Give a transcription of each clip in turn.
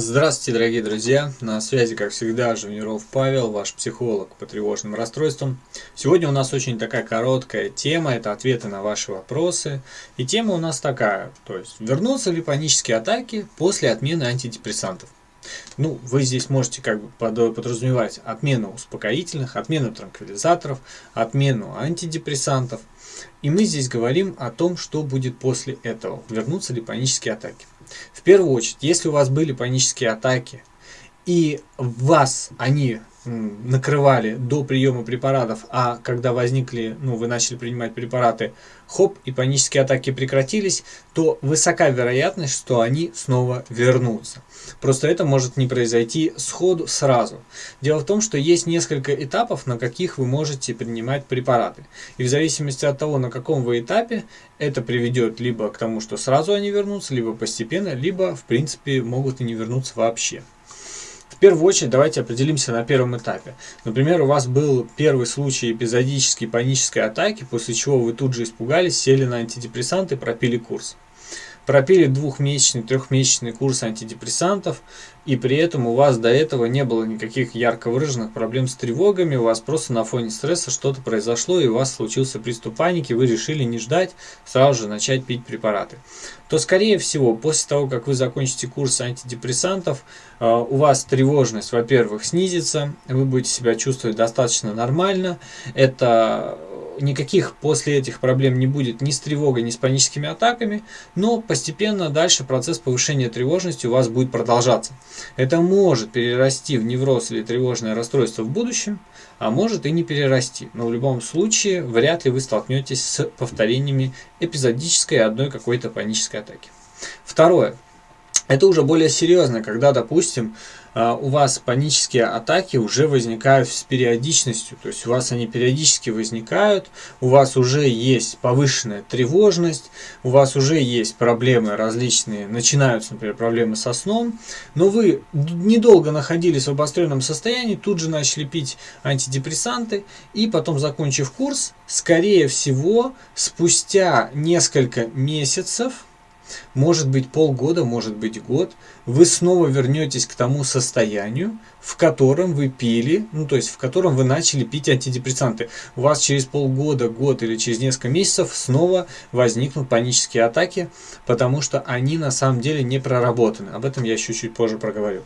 Здравствуйте, дорогие друзья! На связи, как всегда, Живниров Павел, ваш психолог по тревожным расстройствам. Сегодня у нас очень такая короткая тема, это ответы на ваши вопросы. И тема у нас такая, то есть, вернутся ли панические атаки после отмены антидепрессантов? Ну, вы здесь можете как бы подразумевать отмену успокоительных, отмену транквилизаторов, отмену антидепрессантов. И мы здесь говорим о том, что будет после этого, вернутся ли панические атаки. В первую очередь, если у вас были панические атаки, и вас они накрывали до приема препаратов, а когда возникли, ну, вы начали принимать препараты, хоп, и панические атаки прекратились, то высока вероятность, что они снова вернутся. Просто это может не произойти сходу сразу. Дело в том, что есть несколько этапов, на каких вы можете принимать препараты. И в зависимости от того, на каком вы этапе, это приведет либо к тому, что сразу они вернутся, либо постепенно, либо, в принципе, могут и не вернуться вообще. Первую очередь давайте определимся на первом этапе. Например, у вас был первый случай эпизодической панической атаки, после чего вы тут же испугались, сели на антидепрессанты, пропили курс пропили двухмесячный, трехмесячный курс антидепрессантов, и при этом у вас до этого не было никаких ярко выраженных проблем с тревогами, у вас просто на фоне стресса что-то произошло, и у вас случился приступ паники, вы решили не ждать, сразу же начать пить препараты, то скорее всего, после того, как вы закончите курс антидепрессантов, э, у вас тревожность, во-первых, снизится, вы будете себя чувствовать достаточно нормально, это никаких после этих проблем не будет ни с тревогой, ни с паническими атаками, но постепенно дальше процесс повышения тревожности у вас будет продолжаться. Это может перерасти в невроз или тревожное расстройство в будущем, а может и не перерасти, но в любом случае вряд ли вы столкнетесь с повторениями эпизодической одной какой-то панической атаки. Второе. Это уже более серьезно, когда, допустим, у вас панические атаки уже возникают с периодичностью, то есть у вас они периодически возникают, у вас уже есть повышенная тревожность, у вас уже есть проблемы различные, начинаются, например, проблемы со сном, но вы недолго находились в обостренном состоянии, тут же начали пить антидепрессанты, и потом, закончив курс, скорее всего, спустя несколько месяцев, может быть полгода, может быть год, вы снова вернетесь к тому состоянию, в котором вы пили, ну то есть в котором вы начали пить антидепрессанты. У вас через полгода, год или через несколько месяцев снова возникнут панические атаки, потому что они на самом деле не проработаны. Об этом я еще чуть позже проговорю.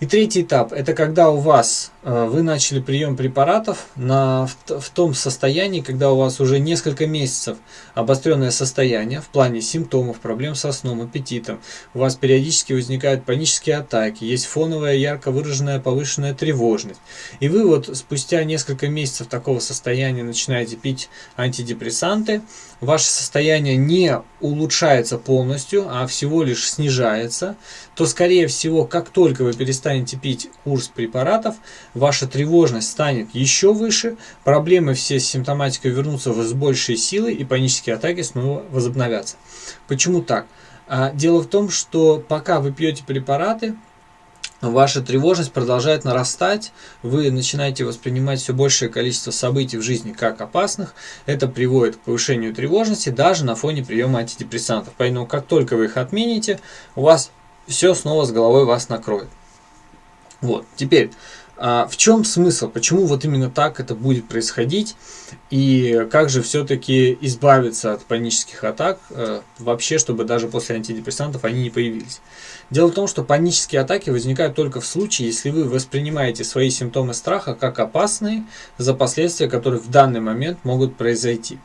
И третий этап – это когда у вас, э, вы начали прием препаратов на, в, в том состоянии, когда у вас уже несколько месяцев обостренное состояние в плане симптомов, проблем со сном, аппетитом. У вас периодически возникают панические атаки, есть фоновая ярко выраженная повышенная тревожность. И вы вот спустя несколько месяцев такого состояния начинаете пить антидепрессанты, ваше состояние не улучшается полностью, а всего лишь снижается, то скорее всего, как только вы перестанете пить курс препаратов, ваша тревожность станет еще выше, проблемы все с симптоматикой вернутся с большей силой и панические атаки снова возобновятся. Почему так? А, дело в том, что пока вы пьете препараты, ваша тревожность продолжает нарастать, вы начинаете воспринимать все большее количество событий в жизни как опасных, это приводит к повышению тревожности даже на фоне приема антидепрессантов. Поэтому как только вы их отмените, у вас все снова с головой вас накроет. Вот, теперь, а в чем смысл? Почему вот именно так это будет происходить? И как же все-таки избавиться от панических атак э, вообще, чтобы даже после антидепрессантов они не появились? Дело в том, что панические атаки возникают только в случае, если вы воспринимаете свои симптомы страха как опасные за последствия, которые в данный момент могут произойти.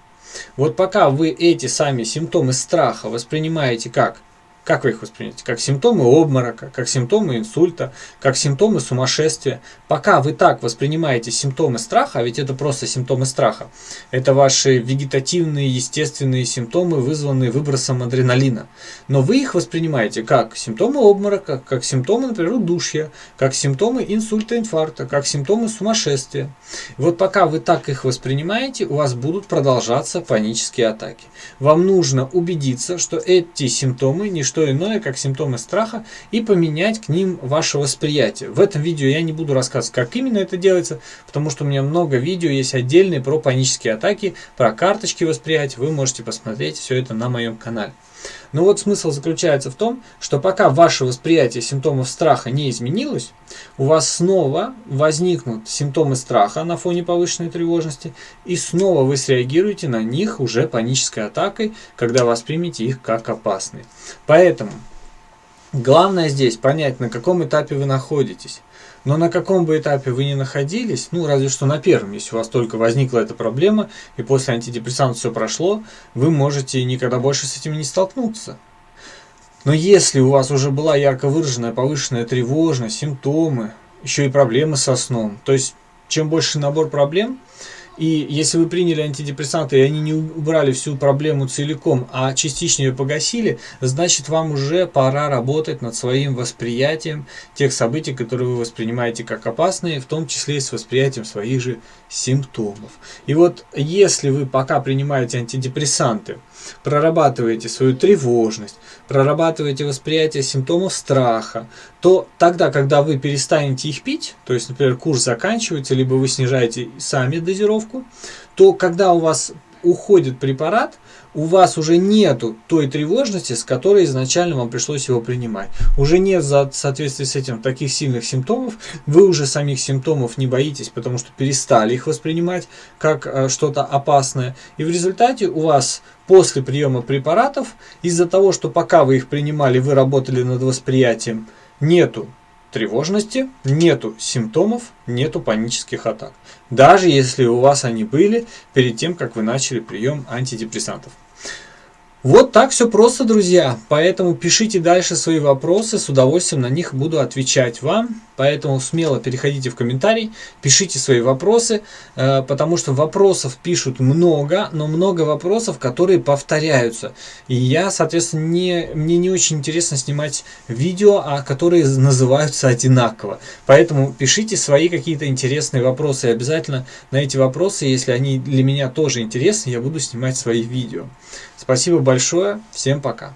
Вот пока вы эти сами симптомы страха воспринимаете как как вы их воспринимаете? Как симптомы обморока, как симптомы инсульта, как симптомы сумасшествия. Пока вы так воспринимаете симптомы страха, а ведь это просто симптомы страха, это ваши вегетативные, естественные симптомы, вызванные выбросом адреналина. Но вы их воспринимаете как симптомы обморока, как симптомы, например, удушья, как симптомы инсульта, инфаркта, как симптомы сумасшествия. Вот пока вы так их воспринимаете, у вас будут продолжаться панические атаки. Вам нужно убедиться, что эти симптомы не что иное, как симптомы страха, и поменять к ним ваше восприятие. В этом видео я не буду рассказывать, как именно это делается, потому что у меня много видео есть отдельные про панические атаки, про карточки восприятия. Вы можете посмотреть все это на моем канале. Но вот смысл заключается в том, что пока ваше восприятие симптомов страха не изменилось, у вас снова возникнут симптомы страха на фоне повышенной тревожности, и снова вы среагируете на них уже панической атакой, когда воспримете их как опасные. Поэтому главное здесь понять, на каком этапе вы находитесь. Но на каком бы этапе вы ни находились, ну разве что на первом, если у вас только возникла эта проблема, и после антидепрессантов все прошло, вы можете никогда больше с этим не столкнуться. Но если у вас уже была ярко выраженная повышенная тревожность, симптомы, еще и проблемы со сном, то есть чем больше набор проблем, и если вы приняли антидепрессанты, и они не убрали всю проблему целиком, а частично ее погасили, значит вам уже пора работать над своим восприятием тех событий, которые вы воспринимаете как опасные, в том числе и с восприятием своих же симптомов. И вот если вы пока принимаете антидепрессанты, прорабатываете свою тревожность, прорабатываете восприятие симптомов страха, то тогда, когда вы перестанете их пить, то есть, например, курс заканчивается, либо вы снижаете сами дозировку, то когда у вас уходит препарат, у вас уже нету той тревожности, с которой изначально вам пришлось его принимать. Уже нет в соответствии с этим таких сильных симптомов, вы уже самих симптомов не боитесь, потому что перестали их воспринимать как э, что-то опасное. И в результате у вас после приема препаратов, из-за того, что пока вы их принимали, вы работали над восприятием, нету тревожности, нету симптомов, нету панических атак. Даже если у вас они были перед тем, как вы начали прием антидепрессантов. Вот так все просто, друзья. Поэтому пишите дальше свои вопросы, с удовольствием на них буду отвечать вам. Поэтому смело переходите в комментарий, пишите свои вопросы, э, потому что вопросов пишут много, но много вопросов, которые повторяются. И я, соответственно, не, мне не очень интересно снимать видео, а которые называются одинаково. Поэтому пишите свои какие-то интересные вопросы. И обязательно на эти вопросы, если они для меня тоже интересны, я буду снимать свои видео. Спасибо большое, всем пока.